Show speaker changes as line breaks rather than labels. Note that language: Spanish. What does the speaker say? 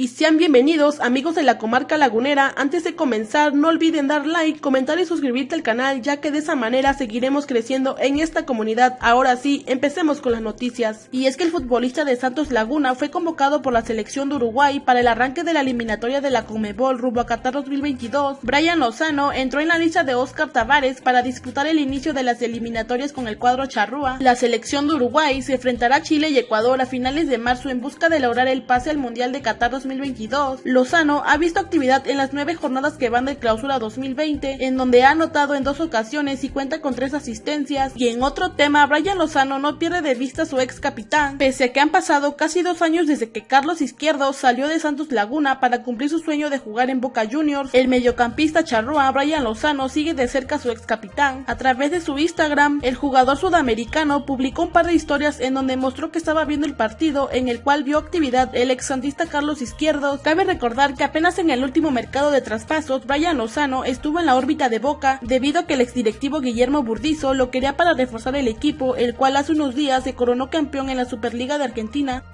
Y sean bienvenidos amigos de la comarca lagunera, antes de comenzar no olviden dar like, comentar y suscribirte al canal ya que de esa manera seguiremos creciendo en esta comunidad. Ahora sí, empecemos con las noticias. Y es que el futbolista de Santos Laguna fue convocado por la selección de Uruguay para el arranque de la eliminatoria de la Comebol rumbo a Qatar 2022. Brian Lozano entró en la lista de Oscar Tavares para disputar el inicio de las eliminatorias con el cuadro charrúa. La selección de Uruguay se enfrentará a Chile y Ecuador a finales de marzo en busca de lograr el pase al Mundial de Qatar 2022 2022, Lozano ha visto actividad en las nueve jornadas que van de clausura 2020, en donde ha anotado en dos ocasiones y cuenta con tres asistencias. Y en otro tema, Brian Lozano no pierde de vista a su ex capitán, pese a que han pasado casi dos años desde que Carlos Izquierdo salió de Santos Laguna para cumplir su sueño de jugar en Boca Juniors. El mediocampista charrúa Brian Lozano sigue de cerca a su ex capitán. A través de su Instagram, el jugador sudamericano publicó un par de historias en donde mostró que estaba viendo el partido en el cual vio actividad el ex santista Carlos Cabe recordar que apenas en el último mercado de traspasos, Brian Lozano estuvo en la órbita de Boca debido a que el exdirectivo Guillermo Burdizo lo quería para reforzar el equipo, el cual hace unos días se coronó campeón en la Superliga de Argentina